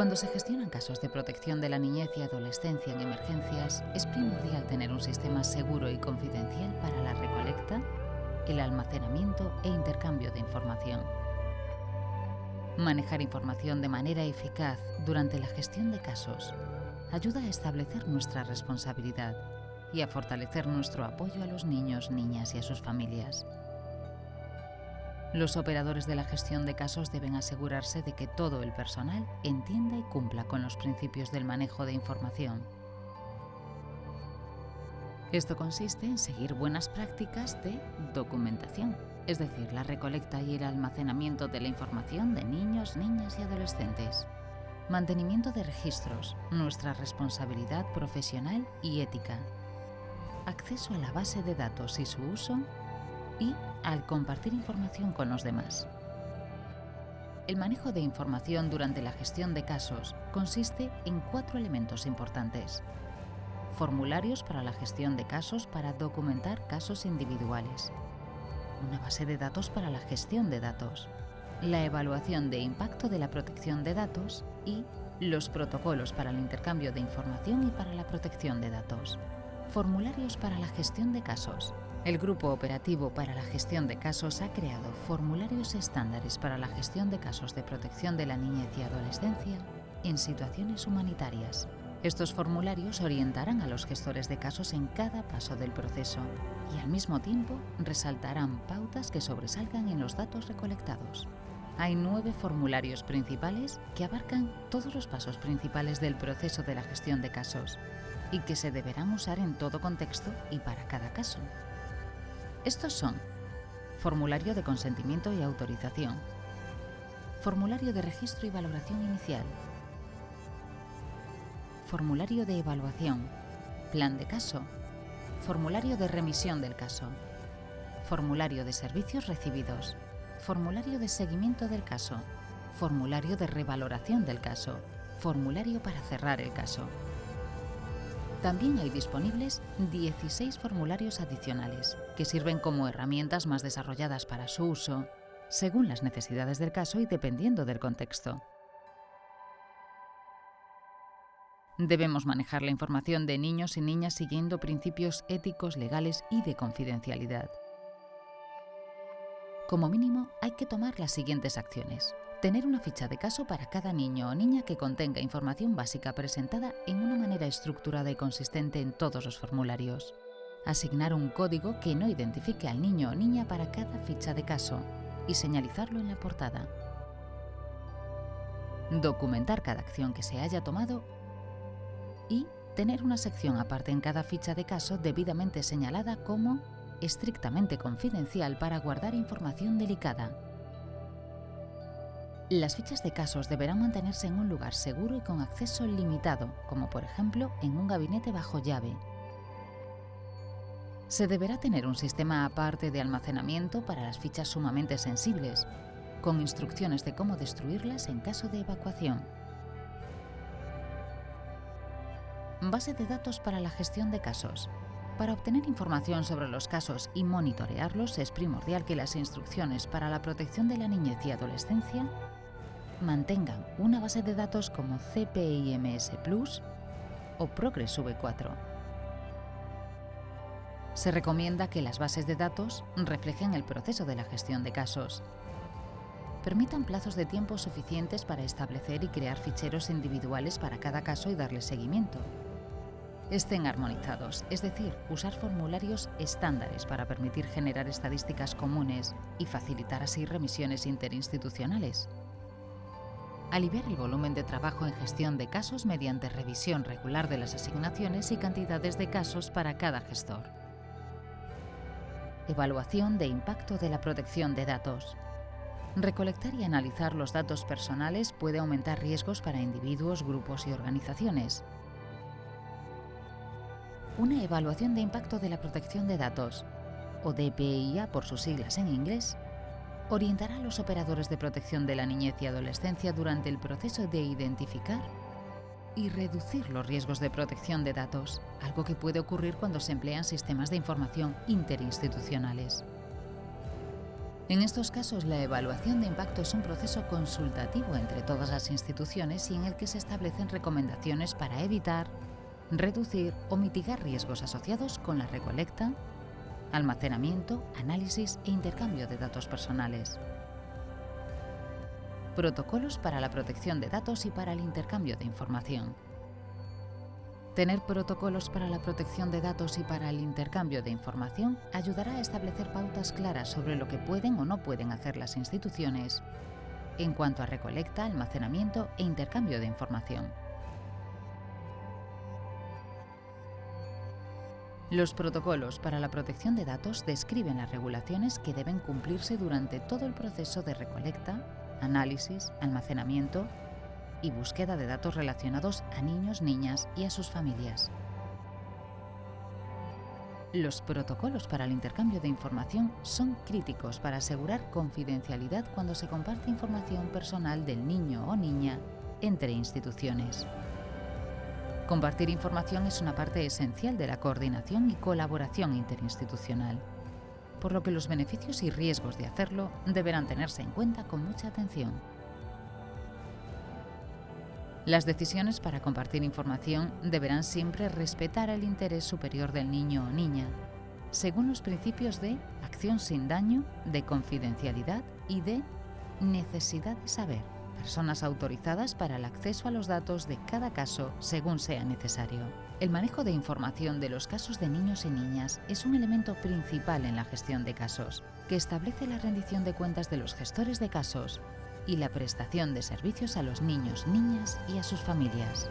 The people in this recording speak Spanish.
Cuando se gestionan casos de protección de la niñez y adolescencia en emergencias, es primordial tener un sistema seguro y confidencial para la recolecta, el almacenamiento e intercambio de información. Manejar información de manera eficaz durante la gestión de casos ayuda a establecer nuestra responsabilidad y a fortalecer nuestro apoyo a los niños, niñas y a sus familias. Los operadores de la gestión de casos deben asegurarse de que todo el personal entienda y cumpla con los principios del manejo de información. Esto consiste en seguir buenas prácticas de documentación, es decir, la recolecta y el almacenamiento de la información de niños, niñas y adolescentes. Mantenimiento de registros, nuestra responsabilidad profesional y ética. Acceso a la base de datos y su uso y al compartir información con los demás. El manejo de información durante la gestión de casos consiste en cuatro elementos importantes. Formularios para la gestión de casos para documentar casos individuales. Una base de datos para la gestión de datos. La evaluación de impacto de la protección de datos y los protocolos para el intercambio de información y para la protección de datos. Formularios para la gestión de casos. El Grupo Operativo para la Gestión de Casos ha creado formularios estándares para la gestión de casos de protección de la niñez y adolescencia en situaciones humanitarias. Estos formularios orientarán a los gestores de casos en cada paso del proceso y al mismo tiempo resaltarán pautas que sobresalgan en los datos recolectados. Hay nueve formularios principales que abarcan todos los pasos principales del proceso de la gestión de casos y que se deberán usar en todo contexto y para cada caso. Estos son formulario de consentimiento y autorización, formulario de registro y valoración inicial, formulario de evaluación, plan de caso, formulario de remisión del caso, formulario de servicios recibidos, formulario de seguimiento del caso, formulario de revaloración del caso, formulario para cerrar el caso. También hay disponibles 16 formularios adicionales, que sirven como herramientas más desarrolladas para su uso, según las necesidades del caso y dependiendo del contexto. Debemos manejar la información de niños y niñas siguiendo principios éticos, legales y de confidencialidad. Como mínimo, hay que tomar las siguientes acciones. Tener una ficha de caso para cada niño o niña que contenga información básica presentada en una manera estructurada y consistente en todos los formularios. Asignar un código que no identifique al niño o niña para cada ficha de caso y señalizarlo en la portada. Documentar cada acción que se haya tomado y tener una sección aparte en cada ficha de caso debidamente señalada como estrictamente confidencial para guardar información delicada. Las fichas de casos deberán mantenerse en un lugar seguro y con acceso limitado, como por ejemplo en un gabinete bajo llave. Se deberá tener un sistema aparte de almacenamiento para las fichas sumamente sensibles, con instrucciones de cómo destruirlas en caso de evacuación. Base de datos para la gestión de casos. Para obtener información sobre los casos y monitorearlos es primordial que las instrucciones para la protección de la niñez y adolescencia mantengan una base de datos como CPIMS Plus o Progress V4. Se recomienda que las bases de datos reflejen el proceso de la gestión de casos. Permitan plazos de tiempo suficientes para establecer y crear ficheros individuales para cada caso y darle seguimiento. Estén armonizados, es decir, usar formularios estándares para permitir generar estadísticas comunes y facilitar así remisiones interinstitucionales aliviar el volumen de trabajo en gestión de casos mediante revisión regular de las asignaciones y cantidades de casos para cada gestor. Evaluación de impacto de la protección de datos. Recolectar y analizar los datos personales puede aumentar riesgos para individuos, grupos y organizaciones. Una evaluación de impacto de la protección de datos, o DPIA por sus siglas en inglés, orientará a los operadores de protección de la niñez y adolescencia durante el proceso de identificar y reducir los riesgos de protección de datos, algo que puede ocurrir cuando se emplean sistemas de información interinstitucionales. En estos casos, la evaluación de impacto es un proceso consultativo entre todas las instituciones y en el que se establecen recomendaciones para evitar, reducir o mitigar riesgos asociados con la recolecta, almacenamiento, análisis e intercambio de datos personales. Protocolos para la protección de datos y para el intercambio de información. Tener protocolos para la protección de datos y para el intercambio de información ayudará a establecer pautas claras sobre lo que pueden o no pueden hacer las instituciones en cuanto a recolecta, almacenamiento e intercambio de información. Los protocolos para la protección de datos describen las regulaciones que deben cumplirse durante todo el proceso de recolecta, análisis, almacenamiento y búsqueda de datos relacionados a niños, niñas y a sus familias. Los protocolos para el intercambio de información son críticos para asegurar confidencialidad cuando se comparte información personal del niño o niña entre instituciones. Compartir información es una parte esencial de la coordinación y colaboración interinstitucional, por lo que los beneficios y riesgos de hacerlo deberán tenerse en cuenta con mucha atención. Las decisiones para compartir información deberán siempre respetar el interés superior del niño o niña, según los principios de acción sin daño, de confidencialidad y de necesidad de saber, personas autorizadas para el acceso a los datos de cada caso según sea necesario. El manejo de información de los casos de niños y niñas es un elemento principal en la gestión de casos, que establece la rendición de cuentas de los gestores de casos y la prestación de servicios a los niños, niñas y a sus familias.